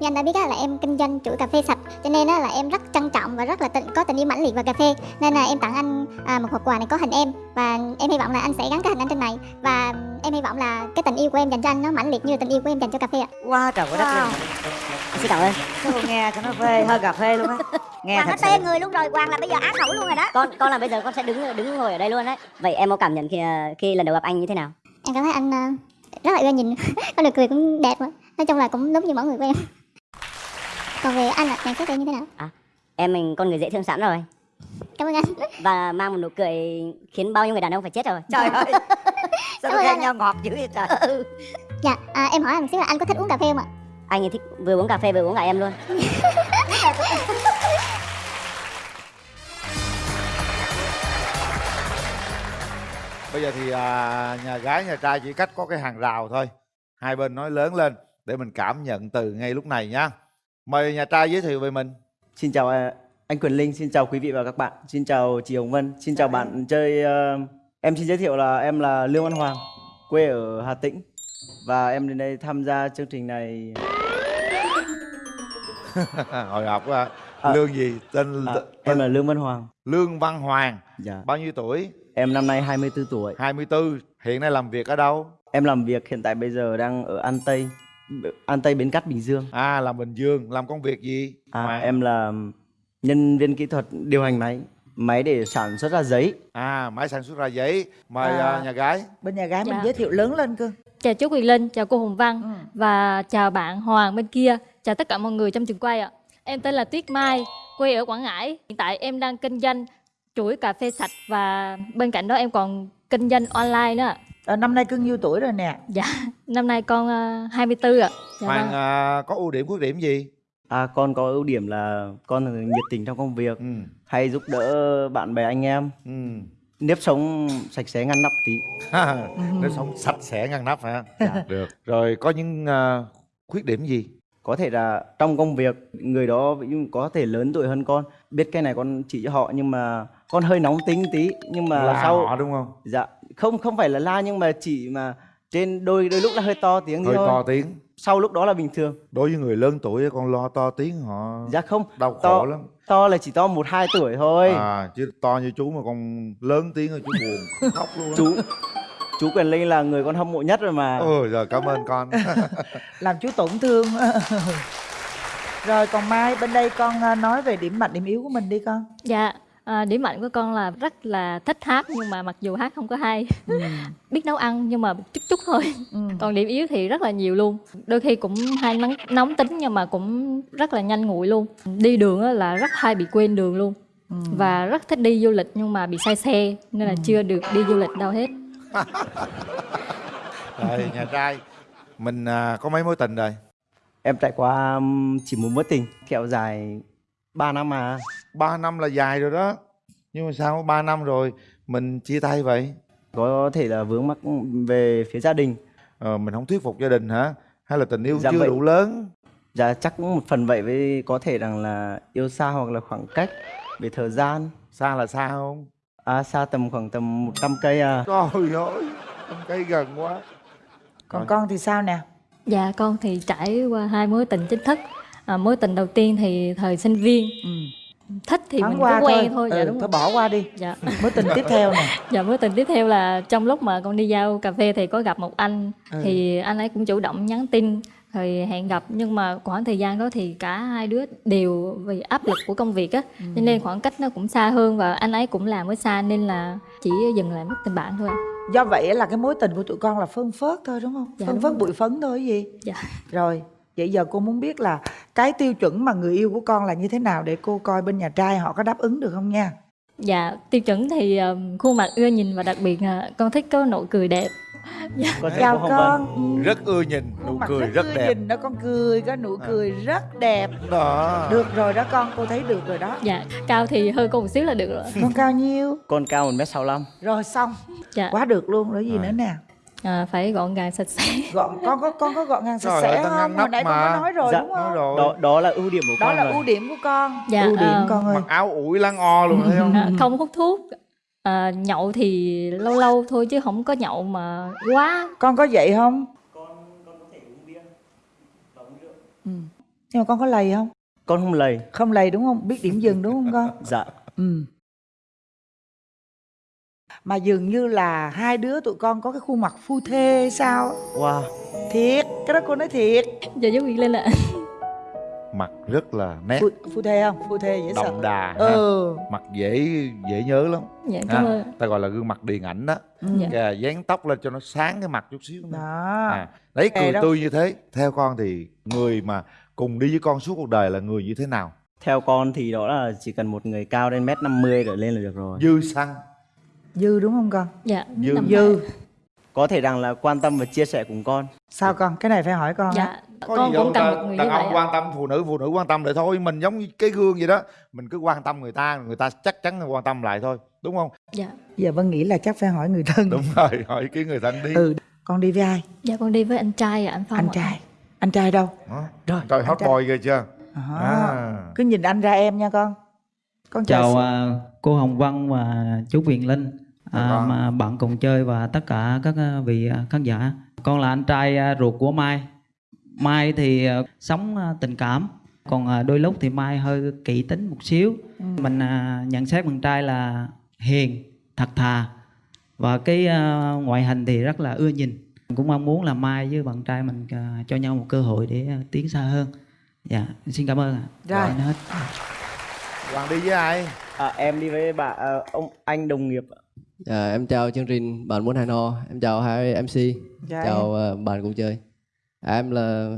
như anh đã biết á, là em kinh doanh chuỗi cà phê sạch cho nên á, là em rất trân trọng và rất là tình, có tình yêu mãnh liệt vào cà phê. Nên là em tặng anh à, một hộp quà này có hình em và em hy vọng là anh sẽ gắn cái hình anh trên này. Và em hy vọng là cái tình yêu của em dành cho anh nó mãnh liệt như tình yêu của em dành cho cà phê ạ. Wow, trời ơi đất Wow. wow. Xin cảm ơn Sao nghe cho nó phê hơi cà phê luôn á. Nghe Hoàng thật nó tên người luôn rồi Hoàng là bây giờ á khẩu luôn rồi đó. Con con là bây giờ con sẽ đứng đứng ngồi ở đây luôn đấy. Vậy em có cảm nhận khi khi lần đầu gặp anh như thế nào? Em cảm thấy anh à, rất là ưa nhìn. Có nụ cười cũng đẹp nữa. nói chung là cũng đúng như mẫu người của em còn về anh ạ nhận xét em như thế nào? Em mình con người dễ thương sẵn rồi. Cảm ơn anh. Và mang một nụ cười khiến bao nhiêu người đàn ông phải chết rồi. Trời ơi. Sao anh nhau ngọt dữ vậy trời? Dạ à, em hỏi anh một xíu là anh có thích uống cà phê không ạ? Anh thích vừa uống cà phê vừa uống cả em luôn. Bây giờ thì à, nhà gái nhà trai chỉ cách có cái hàng rào thôi. Hai bên nói lớn lên để mình cảm nhận từ ngay lúc này nhá mời nhà trai giới thiệu về mình Xin chào à, anh Quyền Linh, xin chào quý vị và các bạn. Xin chào chị Hồng Vân, xin chào bạn chơi ờ, em xin giới thiệu là em là Lương Văn Hoàng, quê ở Hà Tĩnh và em đến đây tham gia chương trình này hồi hộp quá À. lương gì tên, à, tên em là Lương Văn Hoàng. lương văn hoàng Dạ. bao nhiêu tuổi Em năm nay 24 tuổi. 24 hiện nay làm việc ở đâu Em làm việc hiện tại bây giờ đang ở An Tây, An Tây Bến Cát Bình Dương. à làm bình dương làm công việc gì À, Hoàng? em là nhân viên kỹ thuật điều hành máy, máy để sản xuất ra giấy. à máy sản xuất ra giấy mời À. à, nhà gái Bên nhà gái mình Dạ. giới thiệu lớn lên cơ Chào chú Quyền Linh, chào cô Hồng Văn Ừ. và chào bạn Hoàng bên kia, chào tất cả mọi người trong trường quay ạ. Em tên là Tuyết Mai, quê ở Quảng Ngãi. Hiện tại em đang kinh doanh chuỗi cà phê sạch và bên cạnh đó em còn kinh doanh online nữa. À, Năm nay cưng nhiêu tuổi rồi nè? Dạ, năm nay con uh, 24 ạ. Dạ hoàng à, có ưu điểm khuyết điểm gì? À, con có ưu điểm là con nhiệt tình trong công việc, ừ. hay giúp đỡ bạn bè anh em. ừ. Nếp sống sạch sẽ ngăn nắp tí. Nó sống sạch sẽ ngăn nắp hả? Dạ. được. Rồi có những à, khuyết điểm gì? Có thể là trong công việc người đó có thể lớn tuổi hơn con. Biết cái này con chỉ cho họ nhưng mà con hơi nóng tính tí nhưng mà là sau họ đúng không? Dạ không không phải là la nhưng mà chỉ mà trên đôi đôi lúc là hơi to tiếng hơi thôi. to tiếng. Sau lúc đó là bình thường. Đối với người lớn tuổi con lo to tiếng họ dạ không đau khổ to lắm. to là chỉ to một hai tuổi thôi. À chứ to như chú mà con lớn tiếng rồi chú buồn khóc luôn á. chú chú quyền linh là người con hâm mộ nhất rồi mà. Ừ rồi cảm ơn con. Làm chú tổn thương. Rồi còn Mai bên đây con à, nói về điểm mạnh điểm yếu của mình đi con. Dạ, à, điểm mạnh của con là rất là thích hát nhưng mà mặc dù hát không có hay. ừ. Biết nấu ăn nhưng mà chút chút thôi. Ừ. Còn điểm yếu thì rất là nhiều luôn. Đôi khi cũng hay nóng, nóng tính nhưng mà cũng rất là nhanh nguội luôn. Đi đường á là rất hay bị quên đường luôn. Ừ. Và rất thích đi du lịch nhưng mà bị say xe nên là chưa được đi du lịch đâu hết. rồi nhà trai mình à, có mấy mối tình rồi em trải qua chỉ một mối tình kéo dài 3 năm mà ba năm là dài rồi đó. Nhưng mà sao ba năm rồi? Mình chia tay vậy? Có thể là vướng mắc về phía gia đình. Ờ, mình không thuyết phục gia đình hả? Hay là tình yêu Dạ chưa vậy. đủ lớn? Dạ chắc cũng một phần vậy với có thể rằng là yêu xa hoặc là khoảng cách về thời gian. Xa là xa không? À, xa tầm khoảng tầm 100 cây à. Trời ơi con cây gần quá. Còn Rồi. con thì sao nè? Dạ con thì trải qua hai mối tình chính thức. À, mối tình đầu tiên thì thời sinh viên. Ừ. thích thì Thoáng mình qua cũng quen thôi, dạ ừ, đúng thôi rồi. bỏ qua đi Dạ. Mối tình tiếp theo nè Dạ mối tình tiếp theo là trong lúc mà con đi giao cà phê thì có gặp một anh Ừ. thì anh ấy cũng chủ động nhắn tin rồi hẹn gặp nhưng mà khoảng thời gian đó thì cả hai đứa đều vì áp lực của công việc á Ừ. cho nên khoảng cách nó cũng xa hơn và anh ấy cũng làm ở xa nên là chỉ dừng lại mất tình bạn thôi. Do vậy là cái mối tình của tụi con là phân phớt thôi đúng không? Dạ, phân phớt bụi phấn thôi gì? Dạ. Rồi, vậy giờ cô muốn biết là cái tiêu chuẩn mà người yêu của con là như thế nào để cô coi bên nhà trai họ có đáp ứng được không nha. Dạ tiêu chuẩn thì um, khuôn mặt ưa nhìn và đặc biệt là con thích có nụ cười đẹp. con thấy Chào con. Ừ. rất ưa nhìn nụ Khuôn mặt cười rất ưa đẹp Nhìn đó con cười, có nụ À. cười rất đẹp. đó Được rồi đó con, cô thấy được rồi đó. Dạ cao thì hơi con một xíu là được rồi. Con cao nhiêu? con cao 1m65 Rồi xong. Dạ Quá được luôn rồi gì Rồi. nữa nè. À, phải gọn gàng sạch sẽ. Gọn con có con có gọn gàng sạch sẽ không? ngăn Hồi nắp nãy con mà. có nói rồi Dạ, đúng không? rồi đó đó là ưu điểm của Đó con là rồi ưu điểm của con. Dạ, ưu điểm ờ, con ơi. mặc áo ủi lăng o luôn thấy không À, không hút thuốc à, nhậu thì lâu lâu thôi chứ không có nhậu mà quá Con có vậy không? nhưng mà con có lầy không con không lầy không lầy đúng không biết điểm dừng đúng không con dạ ừ mà dường như là hai đứa tụi con có cái khuôn mặt phu thê sao wow. Thiệt cái đó cô nói thiệt. Dạ chú Quyền Linh ạ. Mặt rất là nét. Phu, phu thê không? Phu thê dễ sợ. Đậm đà ha. ừ. Mặt dễ dễ nhớ lắm. Dạ cảm ơn. Ta gọi là gương mặt điền ảnh đó. Ừ. Dạ. Kìa, dán tóc lên cho nó sáng cái mặt chút xíu nữa. đó. À, đấy cười đó. tươi như thế. Theo con thì người mà cùng đi với con suốt cuộc đời là người như thế nào? Theo con thì đó là chỉ cần một người cao đến mét 50 trở lên là được rồi. Dư xăng dư đúng không con? Dạ Dư. dư. có thể rằng là quan tâm và chia sẻ cùng con. Sao con? Cái này phải hỏi con dạ Có con gì cũng cần một người đàn như vậy ông quan tâm phụ nữ phụ nữ quan tâm lại thôi. Mình giống như cái gương vậy đó. Mình cứ quan tâm người ta người ta chắc chắn là quan tâm lại thôi. Đúng không? Dạ. Giờ vân nghĩ là chắc phải hỏi người thân. Đúng rồi hỏi kiến người thân đi. Ừ con đi với ai? Dạ con đi với anh trai ạ anh Phong anh trai. Anh trai đâu? Đó. rồi trời hot boy ghê chưa? À. à. cứ nhìn anh ra em nha con. Con chào, chào à, cô Hồng Vân và chú Quyền Linh à, Vâng. mà bạn cùng chơi và tất cả các à, vị à, khán giả. Con là anh trai à, ruột của Mai. Mai thì sống tình cảm. Còn đôi lúc thì Mai hơi kỹ tính một xíu. Mình à, nhận xét bạn trai là hiền thật thà. Và cái ngoại hình thì rất là ưa nhìn. Cũng mong muốn là Mai với bạn trai mình cho nhau một cơ hội để tiến xa hơn. Dạ xin cảm ơn ạ. Rồi. Dạ, hết. Hoàng đi với ai? À, em đi với bà à, ông anh đồng nghiệp ạ. Dạ, em chào chương trình bạn muốn hẹn hò. Em chào hai MC Dạ, chào ờ, bạn cùng chơi. À, em là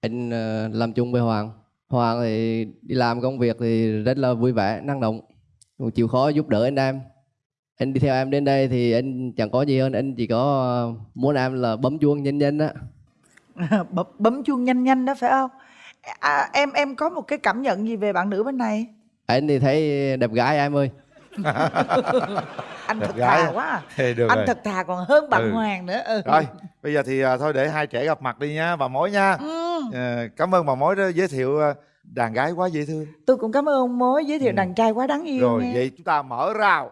anh ờ, làm chung với Hoàng. Hoàng thì đi làm công việc thì rất là vui vẻ năng động. Cũng chịu khó giúp đỡ anh em. Anh đi theo em đến đây thì anh chẳng có gì hơn. Anh chỉ có ờ, muốn em là bấm chuông nhanh nhanh á. Bấm, bấm chuông nhanh nhanh đó phải không? À, em em có một cái cảm nhận gì về bạn nữ bên này? Anh thì thấy đẹp gái em ơi anh thật gái thà à? quá à. Ê, được anh rồi thật thà còn hơn bạn Ừ. hoàng nữa ừ. rồi bây giờ thì à, thôi để hai trẻ gặp mặt đi nha bà mối nha Ừ. Ờ, cảm ơn bà mối đó giới thiệu à, đàn gái quá dễ thương tôi cũng cảm ơn ông mối giới thiệu Ừ. đàn trai quá đáng yêu rồi nha. vậy chúng ta mở rào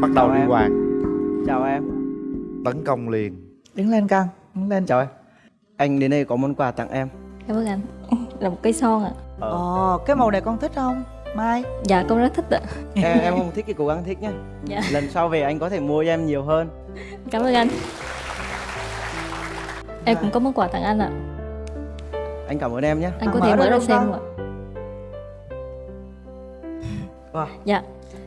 bắt đầu Chào đi em. hoàng chào em tấn công liền đứng lên con đứng lên. Em anh đến đây có món quà tặng em. Cảm ơn anh. Là một cây son ạ. Ờ, ồ cái màu này con thích không? Mai. Dạ con rất thích ạ. Em em không thích thì cố gắng thích nhá. Dạ. Lần sau về anh có thể mua cho em nhiều hơn. Cảm ơn anh. Em cũng có món quà tặng anh ạ. Anh cảm ơn em nhé anh À, có mở thể mở ra xem ạ. Wow. dạ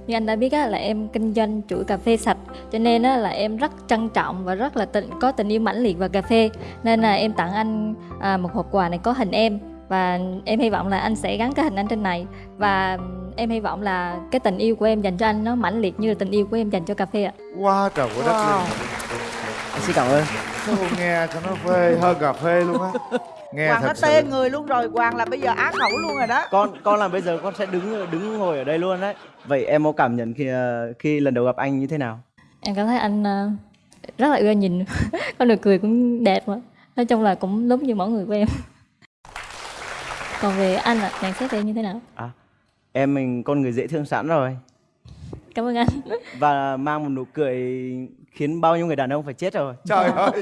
như anh đã biết á, là em kinh doanh chuỗi cà phê sạch cho nên á, là em rất trân trọng và rất là tình có tình yêu mãnh liệt vào cà phê. Nên là em tặng anh à, một hộp quà này có hình em và em hy vọng là anh sẽ gắn cái hình anh trên này. Và em hy vọng là cái tình yêu của em dành cho anh nó mãnh liệt như là tình yêu của em dành cho cà phê ạ. Quá trời quá đất Wow. Anh xin cảm ơn. Sao nghe cho nó phê hơn cà phê luôn á. Nghe hoàng nó thật sự. tê người luôn rồi hoàng là bây giờ á khẩu luôn rồi đó. Con con làm bây giờ con sẽ đứng đứng ngồi ở đây luôn đấy. Vậy em có cảm nhận khi ờ, khi lần đầu gặp anh như thế nào? Em cảm thấy anh à, rất là ưa nhìn. Con nụ cười cũng đẹp mà nói chung là cũng đúng như mẫu người của em. Còn về anh ạ nhận xét em như thế nào? Em mình con người dễ thương sẵn rồi. Cảm ơn anh. Và mang một nụ cười khiến bao nhiêu người đàn ông phải chết rồi. Trời ơi.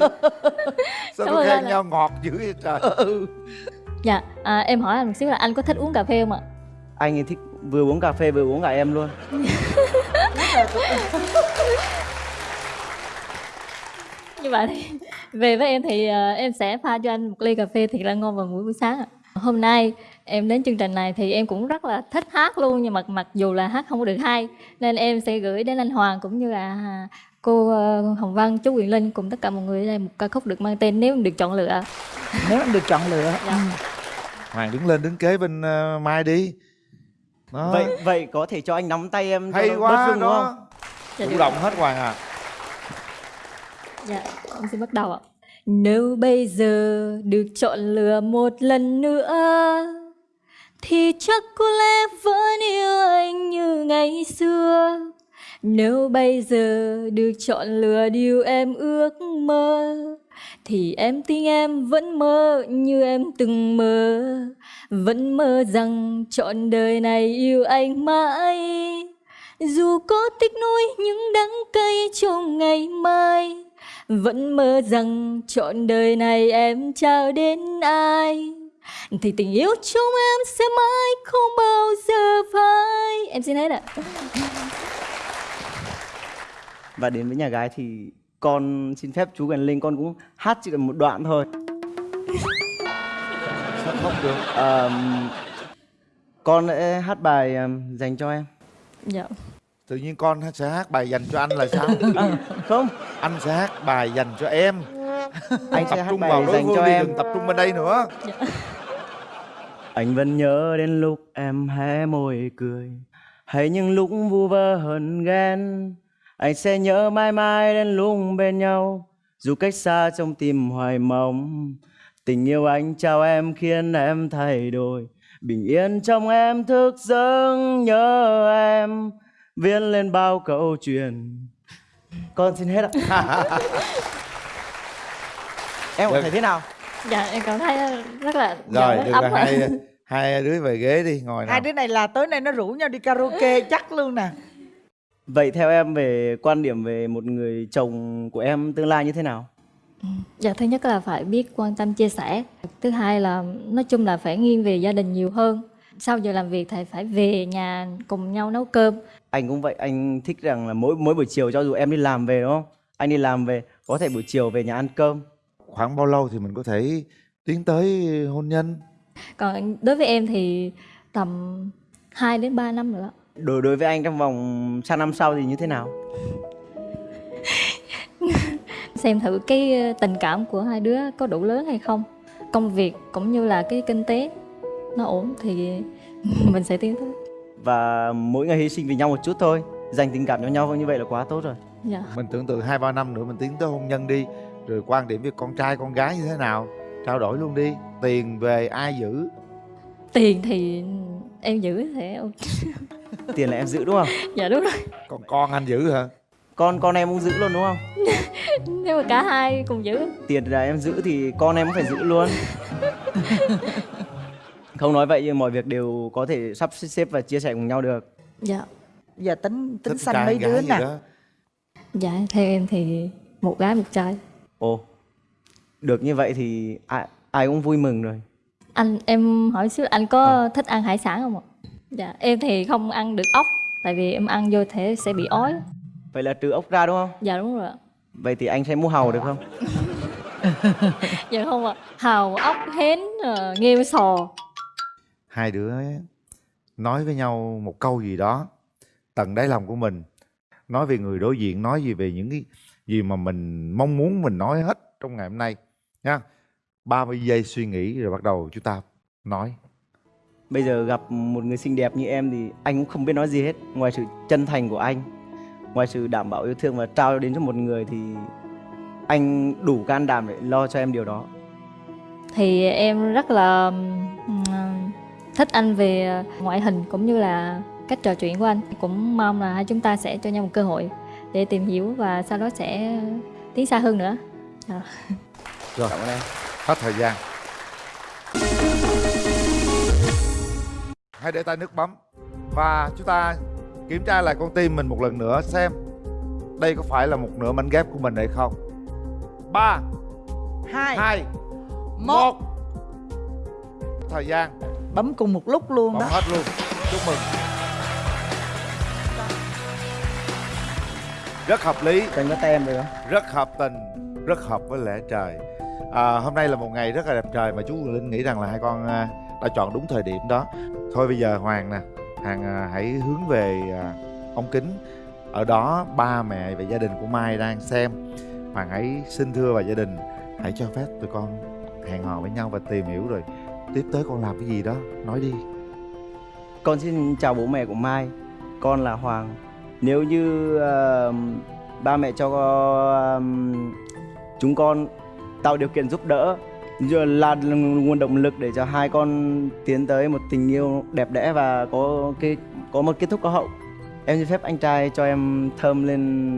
Sao ơn khen nhau ngọt dữ vậy trời? Dạ à, em hỏi anh một xíu là anh có thích uống cà phê không ạ? Anh ấy thích vừa uống cà phê vừa uống cả em luôn. Như vậy thì về với em thì à, em sẽ pha cho anh một ly cà phê thiệt là ngon vào buổi buổi sáng ạ. Hôm nay em đến chương trình này thì em cũng rất là thích hát luôn nhưng mà mặc dù là hát không có được hay nên em sẽ gửi đến anh Hoàng cũng như là cô ờ, Hồng Vân chú Quyền Linh cùng tất cả mọi người ở đây một ca khúc được mang tên nếu được chọn lựa. Nếu được chọn lựa. Dạ. ừ. hoàng đứng lên đứng kế bên ờ, mai đi. Đó. Vậy vậy có thể cho anh nắm tay em hay quá rung đúng không? Đó Dạ, chủ động hết hoàng à. Dạ, em xin bắt đầu ạ. Nếu bây giờ được chọn lựa một lần nữa Thì chắc có lẽ vẫn yêu anh như ngày xưa nếu bây giờ được chọn lựa điều em ước mơ, Thì em tin em vẫn mơ như em từng mơ. Vẫn mơ rằng trọn đời này yêu anh mãi. Dù có tích nuôi những đắng cay trong ngày mai, Vẫn mơ rằng trọn đời này em trao đến ai. Thì tình yêu chúng em sẽ mãi không bao giờ phai. Em xin hết ạ và đến với nhà gái thì con xin phép chú Quyền Linh con cũng hát chỉ cần một đoạn thôi. Sao được? Ờ, con sẽ hát bài dành cho em. Dạ. Tự nhiên con sẽ hát bài dành cho anh là sao? À, không. Anh sẽ hát bài dành cho em. Anh sẽ tập hát trung bài vào đối dành phương cho đi em. đừng tập trung bên đây nữa. Anh vẫn nhớ đến lúc em hé môi cười. Hay những lúc vu vơ hờn ghen Anh sẽ nhớ mãi mãi đến lúc bên nhau. Dù cách xa trong tim hoài mong Tình yêu anh trao em khiến em thay đổi. Bình yên trong em thức giấc nhớ em Viết lên bao câu chuyện. Con xin hết ạ. Em có Được. thấy thế nào? Dạ em cảm thấy rất là rồi được ấm rồi hai hai đứa về ghế đi ngồi nào. Hai đứa này là tối nay nó rủ nhau đi karaoke chắc luôn nè Vậy theo em về quan điểm về một người chồng của em tương lai như thế nào? Dạ thứ nhất là phải biết quan tâm chia sẻ Thứ hai là nói chung là phải nghiêng về gia đình nhiều hơn Sau giờ làm việc thì phải về nhà cùng nhau nấu cơm Anh cũng vậy, anh thích rằng là mỗi mỗi buổi chiều cho dù em đi làm về đúng không? Anh đi làm về có thể buổi chiều về nhà ăn cơm. khoảng bao lâu thì mình có thể tiến tới hôn nhân Còn đối với em thì tầm 2 đến 3 năm nữa Đối đối với anh trong vòng sang năm sau thì như thế nào? Xem thử cái ờ, tình cảm của hai đứa có đủ lớn hay không Công việc cũng như là cái kinh tế nó ổn thì mình sẽ tiến tới Và mỗi ngày hy sinh vì nhau một chút thôi, dành tình cảm cho nhau như vậy là quá tốt rồi. Dạ mình tưởng tượng hai ba năm nữa mình tiến tới hôn nhân đi rồi quan điểm với con trai con gái như thế nào trao đổi luôn đi tiền về ai giữ Tiền thì em giữ thì ok. Tiền là em giữ đúng không? Dạ đúng rồi còn con anh giữ hả Con con em cũng giữ luôn đúng không? Nếu mà cả hai cùng giữ Tiền là em giữ thì con em cũng phải giữ luôn. Không nói vậy nhưng mọi việc đều có thể sắp xếp và chia sẻ cùng nhau được. Dạ giờ tính tính Thích xanh mấy đứa nè. Dạ theo em thì một gái một trai Ồ, được như vậy thì ai, ai cũng vui mừng rồi. Anh em hỏi xíu anh có thích ăn hải sản không ạ? Dạ em thì không ăn được ốc Tại vì em ăn vô thể sẽ bị ói. Vậy là trừ ốc ra đúng không? Dạ đúng rồi ạ. Vậy thì anh sẽ mua hàu được không? Dạ không ạ. Hào, ốc, hến, ờ, nghêu, sò. Hai đứa nói với nhau một câu gì đó tận đáy lòng của mình. Nói về người đối diện nói gì về những cái gì mà mình mong muốn mình nói hết trong ngày hôm nay nha. 30 giây suy nghĩ rồi bắt đầu chúng ta nói Bây giờ gặp một người xinh đẹp như em thì anh cũng không biết nói gì hết. Ngoài sự chân thành của anh Ngoài sự đảm bảo yêu thương và trao đến cho một người thì Anh đủ can đảm để lo cho em điều đó. Thì em rất là ừm, thích anh về ngoại hình cũng như là cách trò chuyện của anh. Cũng mong là hai chúng ta sẽ cho nhau một cơ hội để tìm hiểu và sau đó sẽ tiến xa hơn nữa. Dạ. rồi Cảm ơn em. hết thời gian hãy để tay nước bấm. Và chúng ta kiểm tra lại con tim mình một lần nữa xem đây có phải là một nửa mảnh ghép của mình hay không. Ba hai hai một. thời gian. Bấm cùng một lúc luôn bấm đó. hết luôn. Chúc mừng. Rất hợp lý. Cần có tay em được không? rất hợp tình. Rất hợp với lẽ trời. À, hôm nay là một ngày rất là đẹp trời mà chú linh nghĩ rằng là hai con à, đã chọn đúng thời điểm đó thôi bây giờ hoàng nè hoàng à, hãy hướng về à, ống kính. Ở đó ba mẹ và gia đình của mai đang xem. Hoàng hãy xin thưa và gia đình hãy cho phép tụi con hẹn hò với nhau và tìm hiểu rồi tiếp tới con làm cái gì đó. Nói đi. Con xin chào bố mẹ của Mai. Con là Hoàng. Nếu như uh, ba mẹ cho uh, chúng con tạo điều kiện giúp đỡ giờ là nguồn động lực để cho hai con tiến tới một tình yêu đẹp đẽ và có cái có một kết thúc có hậu. Em xin phép anh trai cho em thơm lên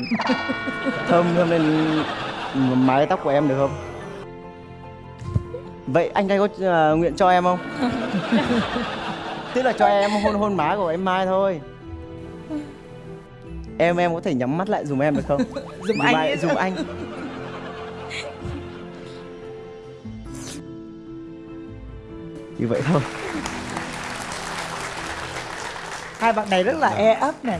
thơm thơm lên mái tóc của em được không? Vậy anh trai có ờ, nguyện cho em không? Tức là cho em hôn hôn má của em mai thôi. Em em có thể nhắm mắt lại dùm em được không? Dùm anh ai- dùm anh như vậy thôi. Hai bạn này rất là e ấp nè